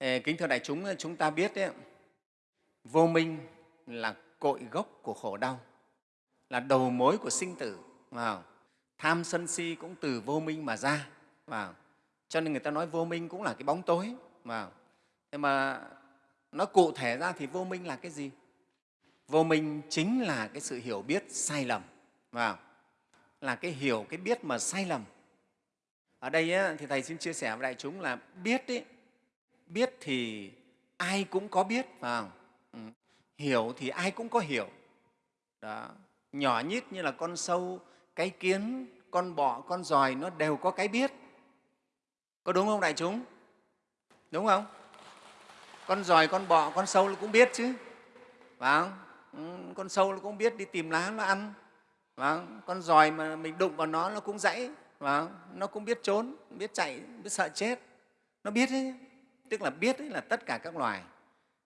Kính thưa đại chúng, chúng ta biết đấy, vô minh là cội gốc của khổ đau, là đầu mối của sinh tử. Vào. Tham sân si cũng từ vô minh mà ra. Vào. Cho nên người ta nói vô minh cũng là cái bóng tối. Vào. Thế mà nó cụ thể ra thì vô minh là cái gì? Vô minh chính là cái sự hiểu biết sai lầm. Vào. Là cái hiểu, cái biết mà sai lầm. Ở đây ấy, thì Thầy xin chia sẻ với đại chúng là biết ấy, biết thì ai cũng có biết phải không? Ừ. hiểu thì ai cũng có hiểu. Đó. Nhỏ nhít như là con sâu cái kiến con bọ con giòi nó đều có cái biết. Có đúng không đại chúng? Đúng không? Con giòi con bọ con sâu nó cũng biết chứ. Phải không? Ừ, con sâu nó cũng biết đi tìm lá nó ăn. Phải không? con giòi mà mình đụng vào nó nó cũng dãy. Phải không? nó cũng biết trốn biết chạy biết sợ chết. Nó biết đấy tức là biết ấy là tất cả các loài.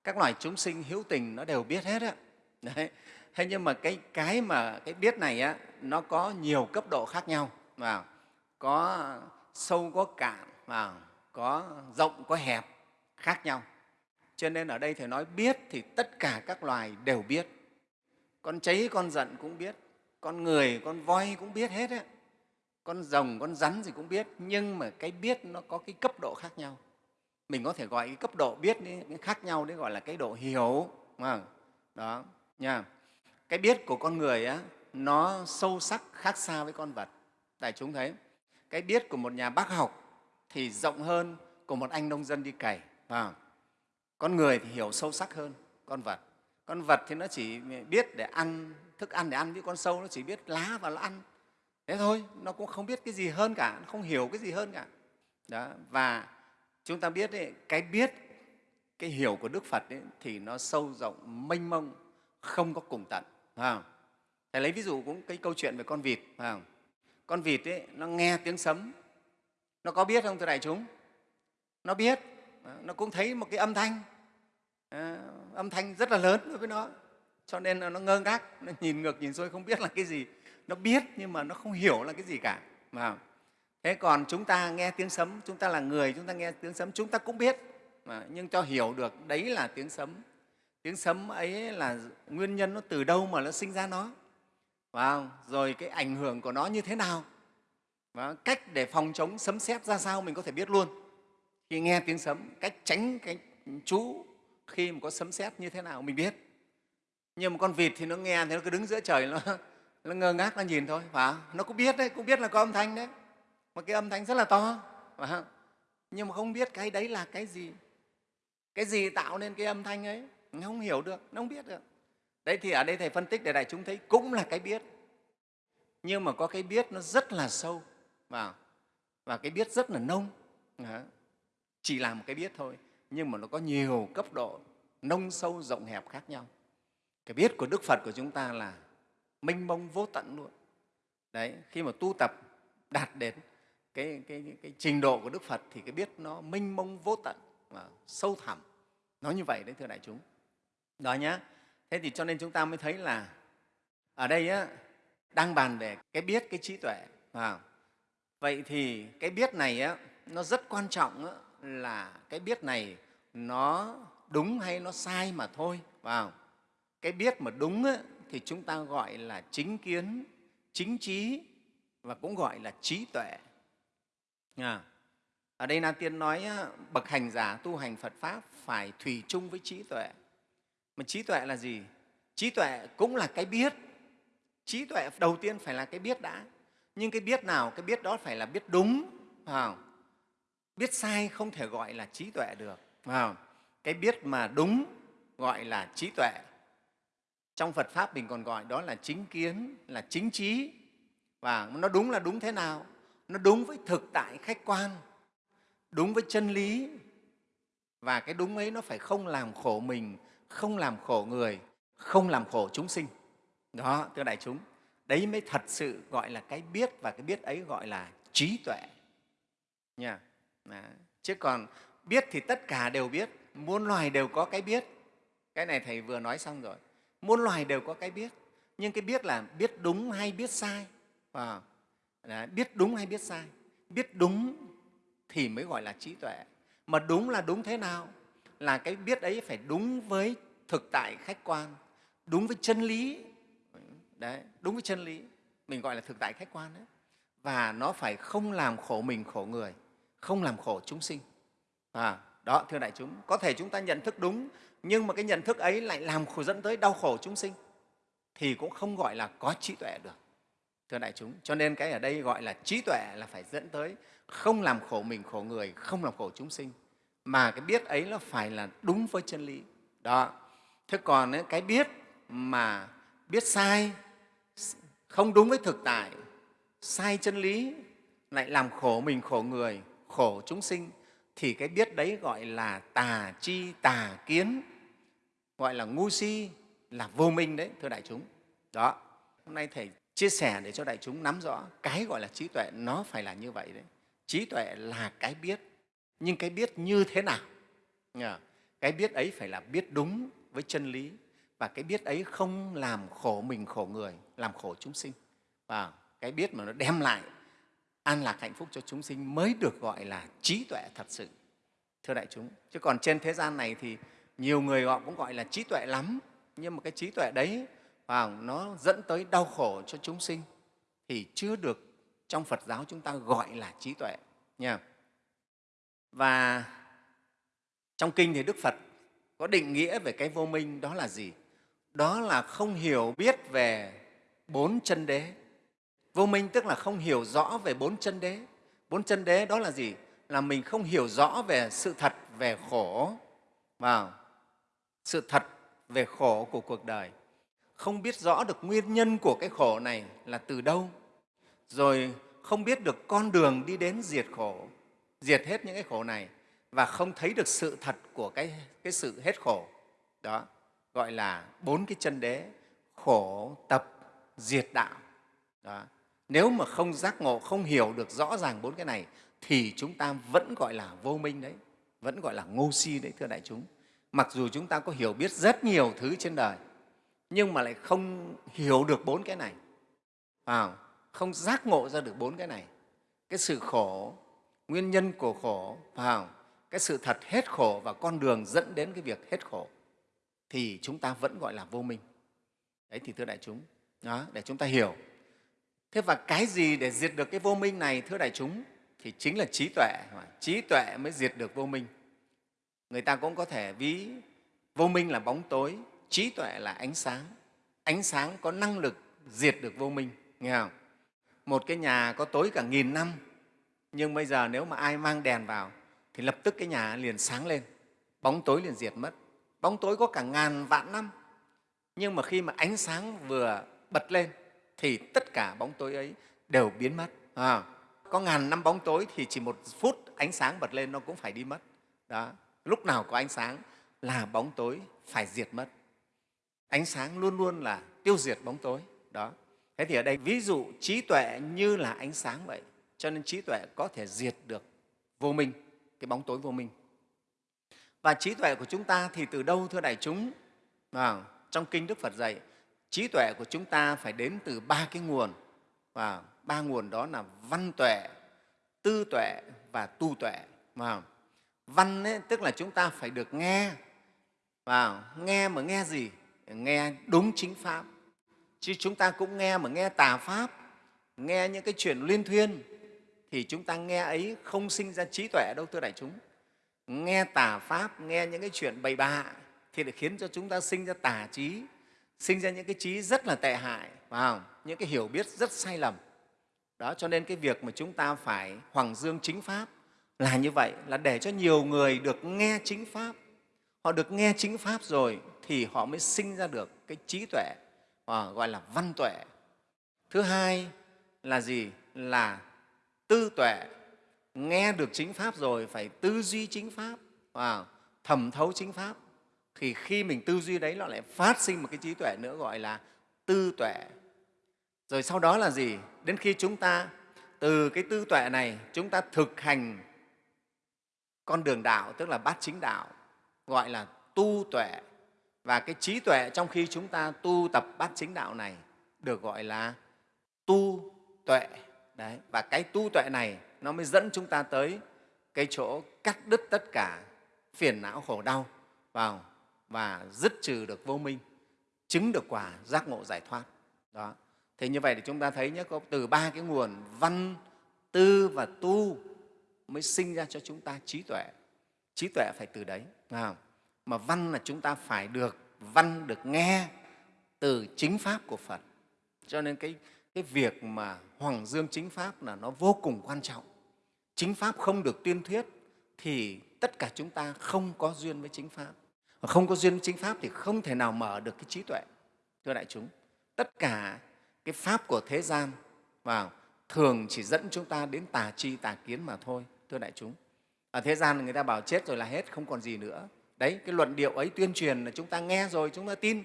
Các loài chúng sinh hữu tình nó đều biết hết á. Đấy. Thế nhưng mà cái cái mà cái biết này á, nó có nhiều cấp độ khác nhau. Vào, có sâu, có cạn, vào, có rộng, có hẹp, khác nhau. Cho nên ở đây thầy nói biết thì tất cả các loài đều biết. Con cháy, con giận cũng biết. Con người, con voi cũng biết hết á. Con rồng, con rắn gì cũng biết. Nhưng mà cái biết nó có cái cấp độ khác nhau mình có thể gọi cái cấp độ biết khác nhau đấy gọi là cái độ hiểu mà đó nha. Cái biết của con người á, nó sâu sắc khác xa với con vật. Đại chúng thấy cái biết của một nhà bác học thì rộng hơn của một anh nông dân đi cày à, con người thì hiểu sâu sắc hơn con vật. Con vật thì nó chỉ biết để ăn thức ăn để ăn với con sâu nó chỉ biết lá và nó ăn. Thế thôi nó cũng không biết cái gì hơn cả nó không hiểu cái gì hơn cả. Đó và chúng ta biết ấy, cái biết cái hiểu của đức phật ấy, thì nó sâu rộng mênh mông không có cùng tận phải không? thầy lấy ví dụ cũng cái câu chuyện về con vịt không? con vịt ấy, nó nghe tiếng sấm. Nó có biết không thưa đại chúng? Nó biết à, nó cũng thấy một cái âm thanh. À, âm thanh rất là lớn đối với nó cho nên là nó ngơ ngác nó nhìn ngược nhìn xuôi không biết là cái gì. Nó biết nhưng mà nó không hiểu là cái gì cả phải thế còn chúng ta nghe tiếng sấm chúng ta là người chúng ta nghe tiếng sấm chúng ta cũng biết. Mà nhưng cho hiểu được đấy là tiếng sấm. Tiếng sấm ấy là nguyên nhân nó từ đâu mà nó sinh ra nó? Và rồi cái ảnh hưởng của nó như thế nào? Và cách để phòng chống sấm sét ra sao mình có thể biết luôn. Khi nghe tiếng sấm cách tránh cái chú khi mà có sấm sét như thế nào mình biết. Nhưng mà con vịt thì nó nghe thì nó cứ đứng giữa trời nó, nó ngơ ngác nó nhìn thôi và nó cũng biết đấy cũng biết là có âm thanh đấy mà cái âm thanh rất là to. Phải không? nhưng mà không biết cái đấy là cái gì. Cái gì tạo nên cái âm thanh ấy? Nó không hiểu được, nó không biết được. Đấy thì ở đây thầy phân tích để đại chúng thấy cũng là cái biết. Nhưng mà có cái biết nó rất là sâu. Vào và cái biết rất là nông. Chỉ là một cái biết thôi. Nhưng mà nó có nhiều cấp độ nông sâu, rộng hẹp khác nhau. Cái biết của đức phật của chúng ta là mênh mông vô tận luôn. Đấy, khi mà tu tập đạt đến cái, cái, cái trình độ của Đức Phật thì cái biết nó minh mông vô tận và sâu thẳm. nó như vậy đấy thưa đại chúng. Đó nhá. Thế thì cho nên chúng ta mới thấy là ở đây á, đang bàn về cái biết, cái trí tuệ. À, vậy thì cái biết này á, nó rất quan trọng á, là cái biết này nó đúng hay nó sai mà thôi. Vào cái biết mà đúng á, thì chúng ta gọi là chính kiến, chính trí và cũng gọi là trí tuệ. À, ở đây Na Tiên nói bậc hành giả tu hành Phật Pháp phải thủy chung với trí tuệ. Mà trí tuệ là gì? Trí tuệ cũng là cái biết. Trí tuệ đầu tiên phải là cái biết đã. Nhưng cái biết nào? Cái biết đó phải là biết đúng. Phải không? Biết sai không thể gọi là trí tuệ được. Phải không? Cái biết mà đúng gọi là trí tuệ. Trong Phật Pháp mình còn gọi đó là chính kiến, là chính trí. Và nó đúng là đúng thế nào? Nó đúng với thực tại khách quan, đúng với chân lý. Và cái đúng ấy nó phải không làm khổ mình, không làm khổ người, không làm khổ chúng sinh. Đó, thưa đại chúng, đấy mới thật sự gọi là cái biết và cái biết ấy gọi là trí tuệ. Nha. Chứ còn biết thì tất cả đều biết, muôn loài đều có cái biết. Cái này thầy vừa nói xong rồi. Muôn loài đều có cái biết, nhưng cái biết là biết đúng hay biết sai. Wow. Đấy, biết đúng hay biết sai. Biết đúng thì mới gọi là trí tuệ. Mà đúng là đúng thế nào? Là cái biết ấy phải đúng với thực tại khách quan đúng với chân lý. Đấy đúng với chân lý. Mình gọi là thực tại khách quan đấy. Và nó phải không làm khổ mình khổ người không làm khổ chúng sinh. À, đó thưa đại chúng có thể chúng ta nhận thức đúng nhưng mà cái nhận thức ấy lại làm khổ dẫn tới đau khổ chúng sinh thì cũng không gọi là có trí tuệ được thưa đại chúng, cho nên cái ở đây gọi là trí tuệ là phải dẫn tới không làm khổ mình, khổ người, không làm khổ chúng sinh. Mà cái biết ấy nó phải là đúng với chân lý. Đó. Thế còn cái biết mà biết sai, không đúng với thực tại, sai chân lý, lại làm khổ mình, khổ người, khổ chúng sinh, thì cái biết đấy gọi là tà chi, tà kiến, gọi là ngu si, là vô minh đấy, thưa đại chúng. Đó. Hôm nay thầy chia sẻ để cho đại chúng nắm rõ cái gọi là trí tuệ nó phải là như vậy đấy. Trí tuệ là cái biết, nhưng cái biết như thế nào? Cái biết ấy phải là biết đúng với chân lý, và cái biết ấy không làm khổ mình khổ người, làm khổ chúng sinh. Và cái biết mà nó đem lại an lạc hạnh phúc cho chúng sinh mới được gọi là trí tuệ thật sự. Thưa đại chúng, chứ còn trên thế gian này thì nhiều người họ cũng gọi là trí tuệ lắm, nhưng mà cái trí tuệ đấy và nó dẫn tới đau khổ cho chúng sinh thì chưa được trong Phật giáo chúng ta gọi là trí tuệ, nha. Và trong kinh thì Đức Phật có định nghĩa về cái vô minh đó là gì? Đó là không hiểu biết về bốn chân đế. Vô minh tức là không hiểu rõ về bốn chân đế. Bốn chân đế đó là gì? Là mình không hiểu rõ về sự thật về khổ và sự thật về khổ của cuộc đời không biết rõ được nguyên nhân của cái khổ này là từ đâu rồi không biết được con đường đi đến diệt khổ diệt hết những cái khổ này và không thấy được sự thật của cái, cái sự hết khổ đó gọi là bốn cái chân đế khổ tập diệt đạo đó. nếu mà không giác ngộ không hiểu được rõ ràng bốn cái này thì chúng ta vẫn gọi là vô minh đấy vẫn gọi là ngô si đấy thưa đại chúng mặc dù chúng ta có hiểu biết rất nhiều thứ trên đời nhưng mà lại không hiểu được bốn cái này. À, không? Giác ngộ ra được bốn cái này. Cái sự khổ nguyên nhân của khổ à, cái sự thật hết khổ và con đường dẫn đến cái việc hết khổ thì chúng ta vẫn gọi là vô minh. Đấy thì thưa đại chúng đó, để chúng ta hiểu. Thế và cái gì để diệt được cái vô minh này thưa đại chúng thì chính là trí tuệ. Trí tuệ mới diệt được vô minh. Người ta cũng có thể ví vô minh là bóng tối trí tuệ là ánh sáng. Ánh sáng có năng lực diệt được vô minh nghe không? Một cái nhà có tối cả nghìn năm nhưng bây giờ nếu mà ai mang đèn vào thì lập tức cái nhà liền sáng lên bóng tối liền diệt mất. Bóng tối có cả ngàn vạn năm nhưng mà khi mà ánh sáng vừa bật lên thì tất cả bóng tối ấy đều biến mất à, có ngàn năm bóng tối thì chỉ một phút ánh sáng bật lên nó cũng phải đi mất. Đó lúc nào có ánh sáng là bóng tối phải diệt mất ánh sáng luôn luôn là tiêu diệt bóng tối. Đó. Thế thì ở đây ví dụ trí tuệ như là ánh sáng vậy cho nên trí tuệ có thể diệt được vô minh cái bóng tối vô minh. Và trí tuệ của chúng ta thì từ đâu thưa đại chúng? À, trong kinh đức phật dạy trí tuệ của chúng ta phải đến từ ba cái nguồn. Và ba nguồn đó là văn tuệ tư tuệ và tu tuệ. À, văn ấy, tức là chúng ta phải được nghe. Và nghe mà nghe gì? Nghe đúng chính pháp. Chứ chúng ta cũng nghe mà nghe tà pháp, nghe những cái chuyện liên thuyên, thì chúng ta nghe ấy không sinh ra trí tuệ đâu, thưa đại chúng. Nghe tà pháp, nghe những cái chuyện bậy bạ thì lại khiến cho chúng ta sinh ra tà trí, sinh ra những cái trí rất là tệ hại, phải không? những cái hiểu biết rất sai lầm. Đó, cho nên cái việc mà chúng ta phải hoàng dương chính pháp là như vậy, là để cho nhiều người được nghe chính pháp. Họ được nghe chính pháp rồi thì họ mới sinh ra được cái trí tuệ à, gọi là văn tuệ. Thứ hai là gì? Là tư tuệ. Nghe được chính pháp rồi phải tư duy chính pháp à, thẩm thấu chính pháp. Thì khi mình tư duy đấy nó lại phát sinh một cái trí tuệ nữa gọi là tư tuệ. Rồi sau đó là gì? Đến khi chúng ta từ cái tư tuệ này chúng ta thực hành con đường đạo tức là bát chính đạo gọi là tu tuệ và cái trí tuệ trong khi chúng ta tu tập bát chính đạo này được gọi là tu tuệ Đấy. và cái tu tuệ này nó mới dẫn chúng ta tới cái chỗ cắt đứt tất cả phiền não khổ đau vào và dứt trừ được vô minh, chứng được quả giác ngộ giải thoát đó thế như vậy thì chúng ta thấy nhé, có từ ba cái nguồn văn, tư và tu mới sinh ra cho chúng ta trí tuệ trí tuệ phải từ đấy không? Mà văn là chúng ta phải được văn được nghe từ chính pháp của phật. Cho nên cái, cái việc mà hoàng dương chính pháp là nó vô cùng quan trọng. Chính pháp không được tuyên thuyết thì tất cả chúng ta không có duyên với chính pháp. Mà không có duyên với chính pháp thì không thể nào mở được cái trí tuệ thưa đại chúng. Tất cả cái pháp của thế gian vào thường chỉ dẫn chúng ta đến tà chi tà kiến mà thôi thưa đại chúng. Ở thế gian người ta bảo chết rồi là hết không còn gì nữa đấy cái luận điệu ấy tuyên truyền là chúng ta nghe rồi chúng ta tin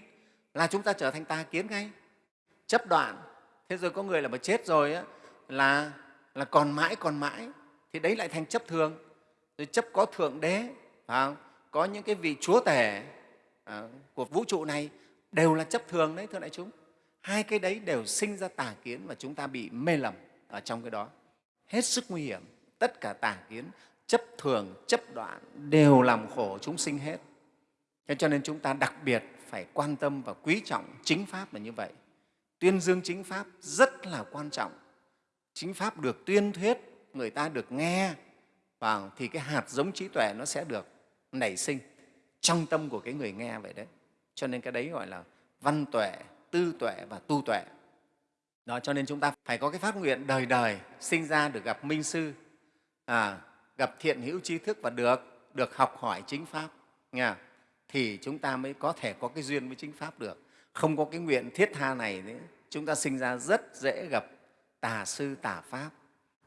là chúng ta trở thành tà kiến ngay. Chấp đoạn thế rồi có người là mà chết rồi á, là là còn mãi còn mãi thì đấy lại thành chấp thường. Rồi chấp có thượng đế phải không? có những cái vị chúa tể à, của vũ trụ này đều là chấp thường đấy thưa đại chúng. Hai cái đấy đều sinh ra tà kiến và chúng ta bị mê lầm ở trong cái đó. Hết sức nguy hiểm tất cả tà kiến chấp thường chấp đoạn đều làm khổ chúng sinh hết. Thế cho nên chúng ta đặc biệt phải quan tâm và quý trọng chính pháp là như vậy. Tuyên dương chính pháp rất là quan trọng. Chính pháp được tuyên thuyết người ta được nghe và thì cái hạt giống trí tuệ nó sẽ được nảy sinh trong tâm của cái người nghe vậy đấy. Cho nên cái đấy gọi là văn tuệ tư tuệ và tu tuệ. Đó cho nên chúng ta phải có cái phát nguyện đời đời sinh ra được gặp minh sư. À, gặp thiện hữu trí thức và được được học hỏi chính pháp nghe thì chúng ta mới có thể có cái duyên với chính pháp được. Không có cái nguyện thiết tha này nữa, chúng ta sinh ra rất dễ gặp tà sư tà pháp.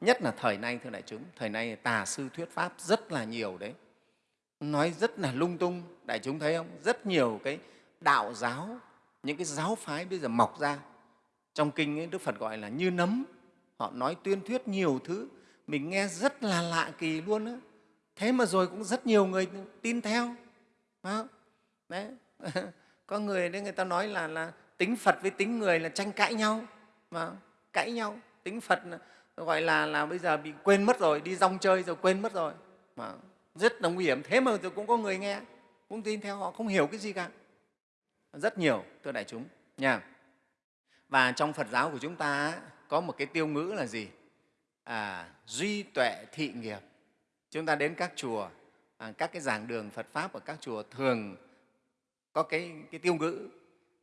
Nhất là thời nay thưa đại chúng thời nay tà sư thuyết pháp rất là nhiều đấy. Nói rất là lung tung đại chúng thấy không? Rất nhiều cái đạo giáo những cái giáo phái bây giờ mọc ra. Trong kinh ấy, đức phật gọi là như nấm. Họ nói tuyên thuyết nhiều thứ mình nghe rất là lạ kỳ luôn á. Thế mà rồi cũng rất nhiều người tin theo. Đó. đấy. Có người đấy người ta nói là, là tính phật với tính người là tranh cãi nhau. Mà cãi nhau. Tính phật gọi là là bây giờ bị quên mất rồi đi rong chơi rồi quên mất rồi. Mà rất là nguy hiểm. Thế mà rồi cũng có người nghe cũng tin theo họ không hiểu cái gì cả. Rất nhiều thưa đại chúng. Nha. Và trong phật giáo của chúng ta có một cái tiêu ngữ là gì? À, duy tuệ thị nghiệp. Chúng ta đến các chùa à, các cái giảng đường phật pháp ở các chùa thường có cái, cái tiêu ngữ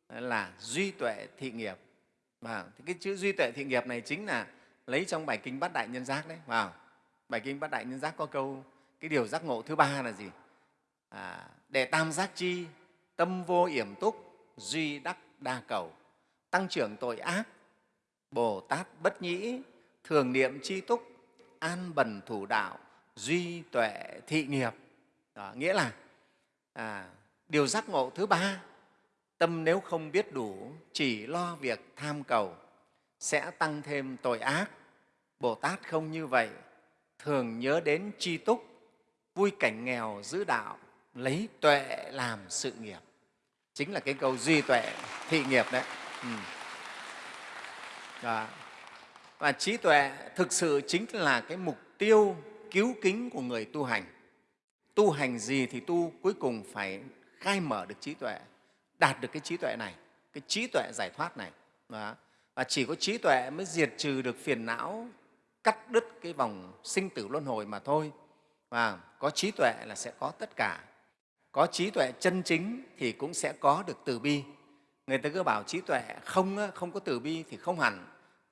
là duy tuệ thị nghiệp. Và cái chữ duy tuệ thị nghiệp này chính là lấy trong bài kinh bát đại nhân giác đấy vào. Bài kinh bát đại nhân giác có câu cái điều giác ngộ thứ ba là gì? À, để tam giác chi tâm vô yểm túc duy đắc đa cầu. Tăng trưởng tội ác bồ tát bất nhĩ thường niệm chi túc an bần thủ đạo duy tuệ thị nghiệp đó, nghĩa là à, điều giác ngộ thứ ba tâm nếu không biết đủ chỉ lo việc tham cầu sẽ tăng thêm tội ác bồ tát không như vậy thường nhớ đến chi túc vui cảnh nghèo giữ đạo lấy tuệ làm sự nghiệp chính là cái câu duy tuệ thị nghiệp đấy ừ. Đó và trí tuệ thực sự chính là cái mục tiêu cứu kính của người tu hành. Tu hành gì thì tu cuối cùng phải khai mở được trí tuệ, đạt được cái trí tuệ này, cái trí tuệ giải thoát này. Đó. và chỉ có trí tuệ mới diệt trừ được phiền não, cắt đứt cái vòng sinh tử luân hồi mà thôi. Và có trí tuệ là sẽ có tất cả. Có trí tuệ chân chính thì cũng sẽ có được từ bi. Người ta cứ bảo trí tuệ không không có từ bi thì không hẳn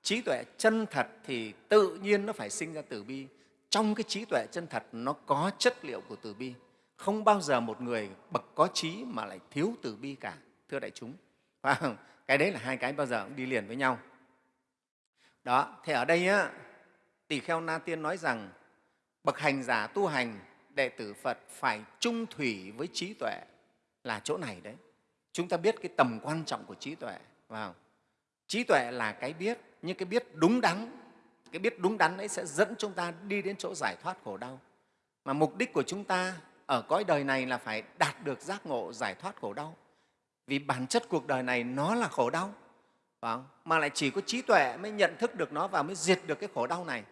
trí tuệ chân thật thì tự nhiên nó phải sinh ra từ bi. Trong cái trí tuệ chân thật nó có chất liệu của từ bi. Không bao giờ một người bậc có trí mà lại thiếu từ bi cả thưa đại chúng. Cái đấy là hai cái bao giờ cũng đi liền với nhau. Đó thế ở đây á, tỳ kheo na tiên nói rằng bậc hành giả tu hành đệ tử phật phải trung thủy với trí tuệ là chỗ này đấy. Chúng ta biết cái tầm quan trọng của trí tuệ vào trí tuệ là cái biết, nhưng cái biết đúng đắn, cái biết đúng đắn ấy sẽ dẫn chúng ta đi đến chỗ giải thoát khổ đau. Mà mục đích của chúng ta ở cõi đời này là phải đạt được giác ngộ giải thoát khổ đau. Vì bản chất cuộc đời này nó là khổ đau, phải mà lại chỉ có trí tuệ mới nhận thức được nó và mới diệt được cái khổ đau này.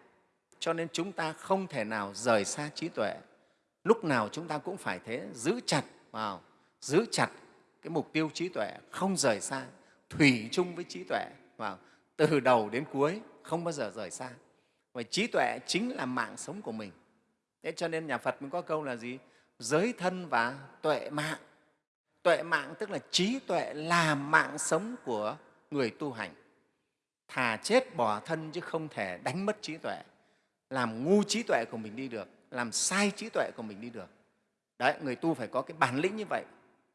Cho nên chúng ta không thể nào rời xa trí tuệ. Lúc nào chúng ta cũng phải thế, giữ chặt vào giữ chặt cái mục tiêu trí tuệ, không rời xa thủy chung với trí tuệ và từ đầu đến cuối, không bao giờ rời xa. Và trí tuệ chính là mạng sống của mình. Thế cho nên nhà phật mới có câu là gì? Giới thân và tuệ mạng. Tuệ mạng tức là trí tuệ là mạng sống của người tu hành. Thà chết bỏ thân chứ không thể đánh mất trí tuệ. Làm ngu trí tuệ của mình đi được, làm sai trí tuệ của mình đi được. Đấy, người tu phải có cái bản lĩnh như vậy.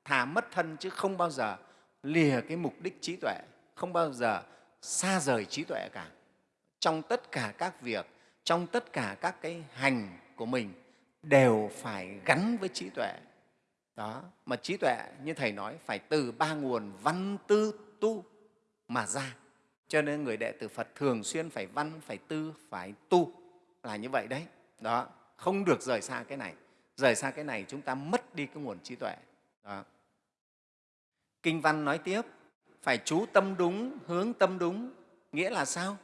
Thà mất thân chứ không bao giờ lìa cái mục đích trí tuệ, không bao giờ xa rời trí tuệ cả. Trong tất cả các việc, trong tất cả các cái hành của mình đều phải gắn với trí tuệ. Đó, mà trí tuệ như thầy nói phải từ ba nguồn văn tư tu mà ra. Cho nên người đệ tử phật thường xuyên phải văn, phải tư, phải tu là như vậy đấy. Đó, không được rời xa cái này. Rời xa cái này chúng ta mất đi cái nguồn trí tuệ. Đó kinh văn nói tiếp, phải chú tâm đúng, hướng tâm đúng, nghĩa là sao?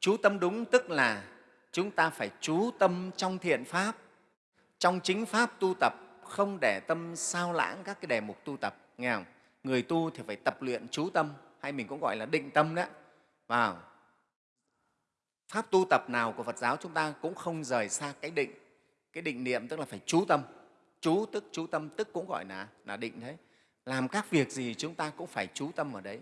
Chú tâm đúng tức là chúng ta phải chú tâm trong thiện pháp, trong chính pháp tu tập, không để tâm sao lãng các cái đề mục tu tập, nghe không? người tu thì phải tập luyện chú tâm, hay mình cũng gọi là định tâm đó vào. Pháp tu tập nào của phật giáo chúng ta cũng không rời xa cái định. Cái định niệm tức là phải chú tâm. Chú tức, chú tâm tức cũng gọi là là định đấy làm các việc gì chúng ta cũng phải chú tâm ở đấy.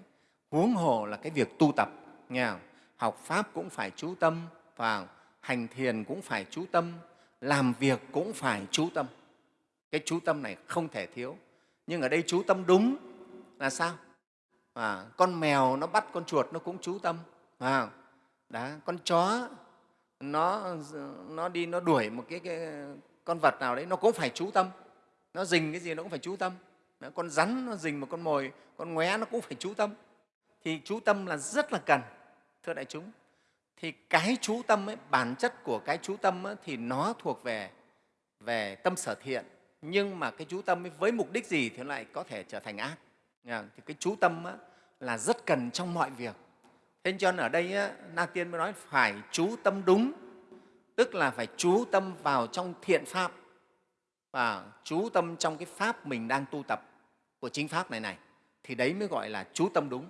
Huống hồ là cái việc tu tập nghe không? học pháp cũng phải chú tâm vào hành thiền cũng phải chú tâm làm việc cũng phải chú tâm. Cái chú tâm này không thể thiếu. Nhưng ở đây chú tâm đúng là sao? À, con mèo nó bắt con chuột nó cũng chú tâm à, đó, con chó nó nó đi nó đuổi một cái, cái con vật nào đấy nó cũng phải chú tâm. Nó dình cái gì nó cũng phải chú tâm đó, con rắn nó rình một con mồi con ngoé nó cũng phải chú tâm. Thì chú tâm là rất là cần thưa đại chúng. Thì cái chú tâm ấy, bản chất của cái chú tâm ấy, thì nó thuộc về về tâm sở thiện. Nhưng mà cái chú tâm ấy, với mục đích gì thì lại có thể trở thành ác. Thì cái chú tâm ấy, là rất cần trong mọi việc. Thế cho nên ở đây ấy, na tiên mới nói phải chú tâm đúng tức là phải chú tâm vào trong thiện pháp. Và chú tâm trong cái pháp mình đang tu tập của chính pháp này này thì đấy mới gọi là chú tâm đúng.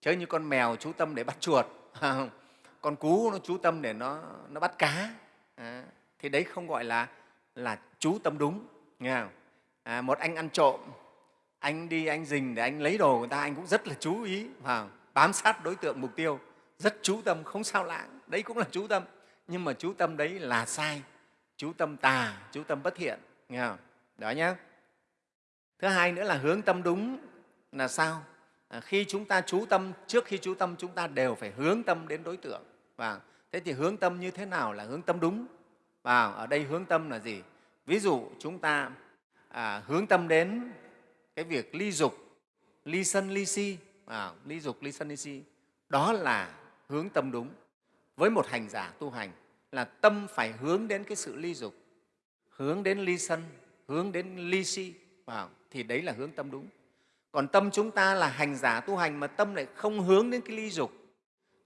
Chứ như con mèo chú tâm để bắt chuột. Con cú nó chú tâm để nó, nó bắt cá. À, thì đấy không gọi là là chú tâm đúng nghe không? À, một anh ăn trộm anh đi anh dình để anh lấy đồ người ta anh cũng rất là chú ý và bám sát đối tượng mục tiêu rất chú tâm không sao lãng đấy cũng là chú tâm. Nhưng mà chú tâm đấy là sai chú tâm tà chú tâm bất thiện nghe không? đó nhé thứ hai nữa là hướng tâm đúng là sao? À, khi chúng ta chú tâm trước khi chú tâm chúng ta đều phải hướng tâm đến đối tượng. Và thế thì hướng tâm như thế nào là hướng tâm đúng? Và ở đây hướng tâm là gì? Ví dụ chúng ta à, hướng tâm đến cái việc ly dục ly sân ly si. À, ly dục ly sân ly si. Đó là hướng tâm đúng. Với một hành giả tu hành là tâm phải hướng đến cái sự ly dục hướng đến ly sân hướng đến ly si vào thì đấy là hướng tâm đúng. Còn tâm chúng ta là hành giả tu hành mà tâm lại không hướng đến cái ly dục.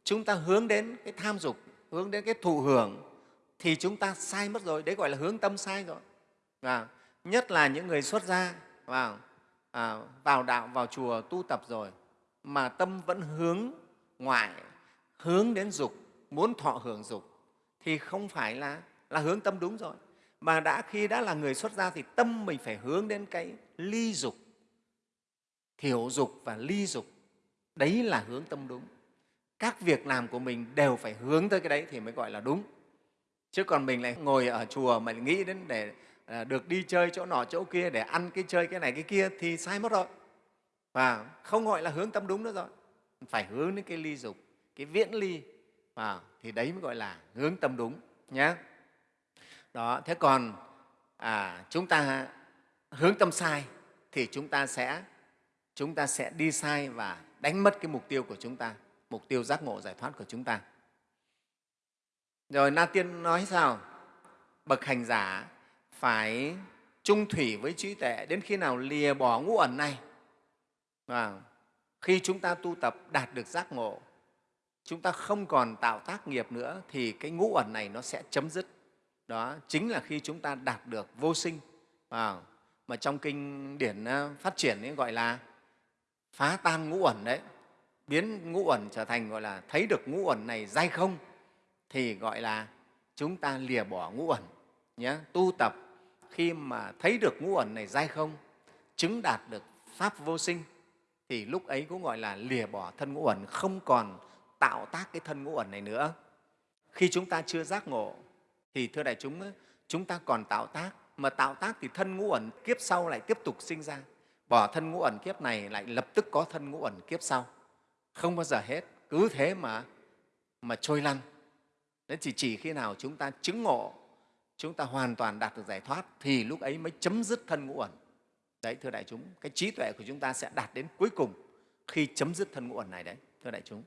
Chúng ta hướng đến cái tham dục hướng đến cái thụ hưởng thì chúng ta sai mất rồi. Đấy gọi là hướng tâm sai rồi. Và nhất là những người xuất gia vào à, vào đạo vào chùa tu tập rồi mà tâm vẫn hướng ngoại hướng đến dục muốn thọ hưởng dục thì không phải là là hướng tâm đúng rồi mà đã, khi đã là người xuất gia thì tâm mình phải hướng đến cái ly dục, thiểu dục và ly dục. Đấy là hướng tâm đúng. Các việc làm của mình đều phải hướng tới cái đấy thì mới gọi là đúng. Chứ còn mình lại ngồi ở chùa mà nghĩ đến để à, được đi chơi chỗ nọ chỗ kia để ăn cái chơi cái này cái kia thì sai mất rồi. Và không gọi là hướng tâm đúng nữa rồi. Phải hướng đến cái ly dục, cái viễn ly. Và thì đấy mới gọi là hướng tâm đúng nhé đó thế còn à, chúng ta hướng tâm sai thì chúng ta sẽ chúng ta sẽ đi sai và đánh mất cái mục tiêu của chúng ta mục tiêu giác ngộ giải thoát của chúng ta. Rồi na tiên nói sao? Bậc hành giả phải trung thủy với trí tuệ đến khi nào lìa bỏ ngũ ẩn này. Và khi chúng ta tu tập đạt được giác ngộ chúng ta không còn tạo tác nghiệp nữa thì cái ngũ ẩn này nó sẽ chấm dứt đó chính là khi chúng ta đạt được vô sinh. À, mà trong kinh điển ờ, phát triển ấy gọi là phá tan ngũ uẩn đấy. Biến ngũ uẩn trở thành gọi là thấy được ngũ uẩn này dai không thì gọi là chúng ta lìa bỏ ngũ uẩn nhé tu tập khi mà thấy được ngũ uẩn này dai không chứng đạt được pháp vô sinh thì lúc ấy cũng gọi là lìa bỏ thân ngũ uẩn không còn tạo tác cái thân ngũ uẩn này nữa. Khi chúng ta chưa giác ngộ thì thưa đại chúng chúng ta còn tạo tác. Mà tạo tác thì thân ngũ ẩn kiếp sau lại tiếp tục sinh ra. Bỏ thân ngũ ẩn kiếp này lại lập tức có thân ngũ ẩn kiếp sau. Không bao giờ hết. Cứ thế mà mà trôi lăn. Đấy, chỉ chỉ khi nào chúng ta chứng ngộ, chúng ta hoàn toàn đạt được giải thoát, thì lúc ấy mới chấm dứt thân ngũ ẩn. Đấy, thưa đại chúng, cái trí tuệ của chúng ta sẽ đạt đến cuối cùng khi chấm dứt thân ngũ ẩn này đấy, thưa đại chúng.